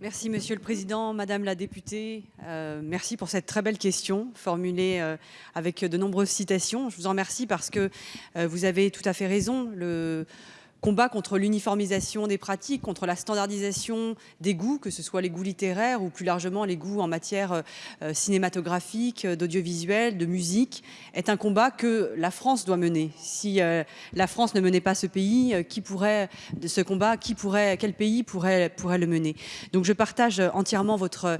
Merci Monsieur le Président, Madame la députée, euh, merci pour cette très belle question formulée euh, avec de nombreuses citations. Je vous en remercie parce que euh, vous avez tout à fait raison. Combat contre l'uniformisation des pratiques, contre la standardisation des goûts, que ce soit les goûts littéraires ou plus largement les goûts en matière euh, cinématographique, d'audiovisuel, de musique, est un combat que la France doit mener. Si euh, la France ne menait pas ce pays, euh, qui pourrait ce combat, qui pourrait, quel pays pourrait, le mener? Donc je partage entièrement votre,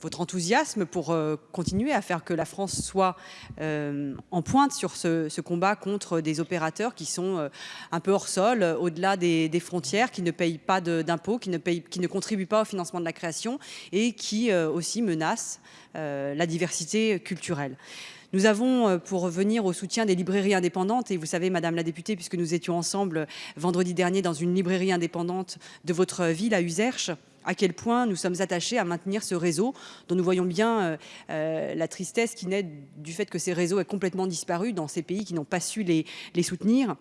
votre enthousiasme pour continuer à faire que la France soit en pointe sur ce, ce, combat contre des opérateurs qui sont un peu hors sol, euh, au-delà des, frontières, qui ne payent pas d'impôts, qui ne, contribuent pas au financement de la création et qui euh, aussi menacent euh, la diversité culturelle. Nous avons, pour revenir au soutien des librairies indépendantes, et vous savez, Madame la députée, puisque nous étions ensemble vendredi dernier dans une librairie indépendante de votre ville, à Userche, à quel point nous sommes attachés à maintenir ce réseau dont nous voyons bien la tristesse qui naît du fait que ces réseaux aient complètement disparu dans ces pays qui n'ont pas su les soutenir.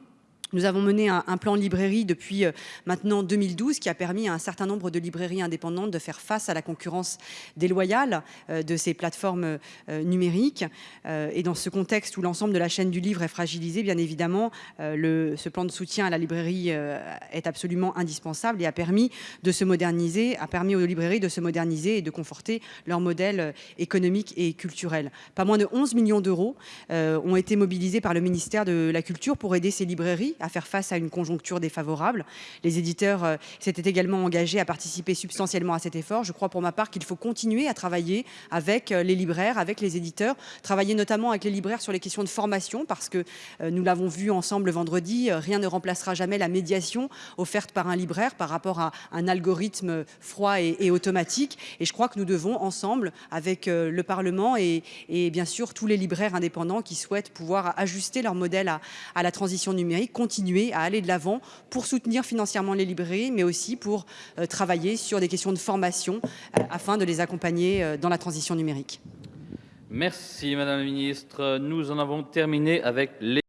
Nous avons mené un, plan librairie depuis euh, maintenant 2012 qui a permis à un certain nombre de librairies indépendantes de faire face à la concurrence déloyale euh, de ces plateformes euh, numériques. et dans ce contexte où l'ensemble de la chaîne du livre est fragilisé, bien évidemment, ce plan de soutien à la librairie est absolument indispensable et a permis de se moderniser, a permis aux librairies de se moderniser et de conforter leur modèle économique et culturel. Pas moins de 11 millions d'euros ont été mobilisés par le ministère de la Culture pour aider ces librairies à faire face à une conjoncture défavorable. Les éditeurs euh, s'étaient également engagés à participer substantiellement à cet effort. Je crois pour ma part qu'il faut continuer à travailler avec euh, les libraires, avec les éditeurs, travailler notamment avec les libraires sur les questions de formation parce que euh, nous l'avons vu ensemble vendredi, rien ne remplacera jamais la médiation offerte par un libraire par rapport à un algorithme froid et, automatique. Et je crois que nous devons ensemble avec le Parlement et, bien sûr tous les libraires indépendants qui souhaitent pouvoir ajuster leur modèle à, à la transition numérique, continuer à aller de l'avant pour soutenir financièrement les librairies, mais aussi pour euh, travailler sur des questions de formation euh, afin de les accompagner euh, dans la transition numérique. Merci Madame la Ministre. Nous en avons terminé avec les